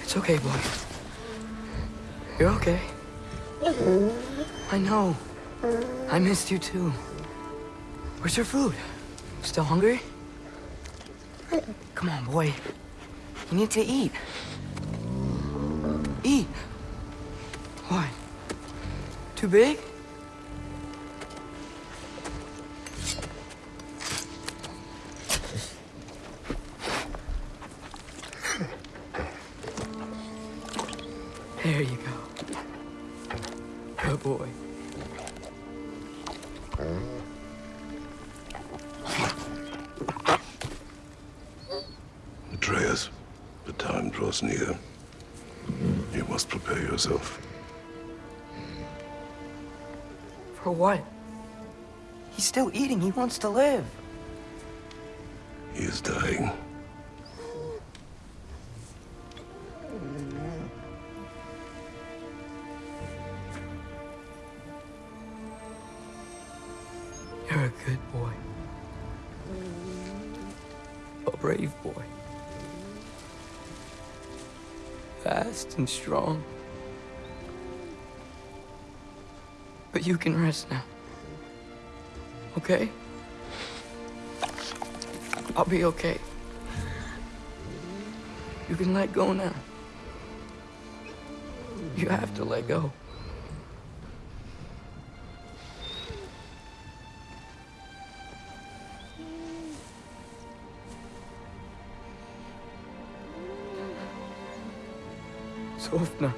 It's okay, boy. You're okay. I know. I missed you too. Where's your food? Still hungry? Come on, boy. You need to eat. Eat. What? Too big? There you go. Good boy. Atreus, the time draws near. You must prepare yourself. For what? He's still eating. He wants to live. He is dying. A good boy. A brave boy. Fast and strong. But you can rest now. Okay? I'll be okay. You can let go now. You have to let go. Sofna.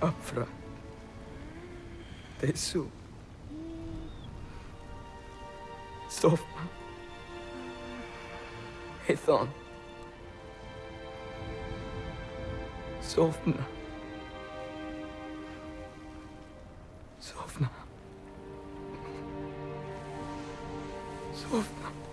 Afra. Tesu. Sofna. Ethon. Sofna. Sofna. Sofna.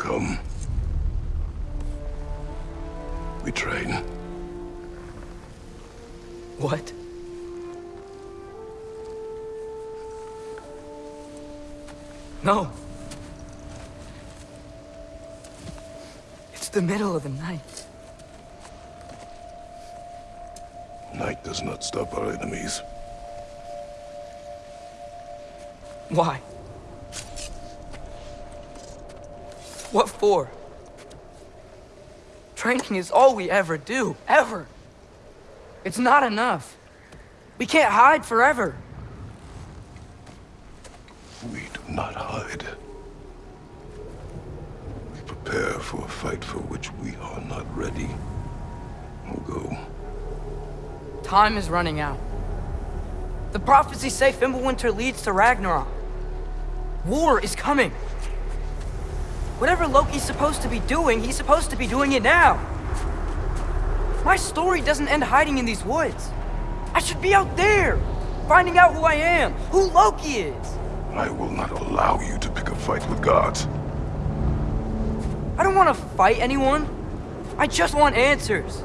Come. We train. What? No. It's the middle of the night. Night does not stop our enemies. Why? What for? Training is all we ever do, ever. It's not enough. We can't hide forever. We do not hide. We prepare for a fight for which we are not ready. We'll go. Time is running out. The prophecies say Fimbulwinter leads to Ragnarok. War is coming. Whatever Loki's supposed to be doing, he's supposed to be doing it now. My story doesn't end hiding in these woods. I should be out there, finding out who I am, who Loki is. I will not allow you to pick a fight with gods. I don't want to fight anyone. I just want answers.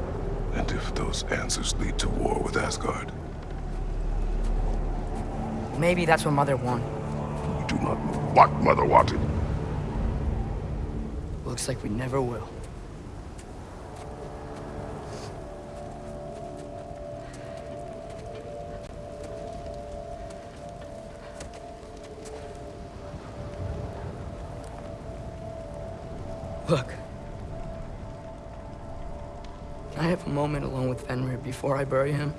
And if those answers lead to war with Asgard, Maybe that's what Mother wanted. You do not know what Mother wanted. Looks like we never will. Look. Can I have a moment alone with Fenrir before I bury him?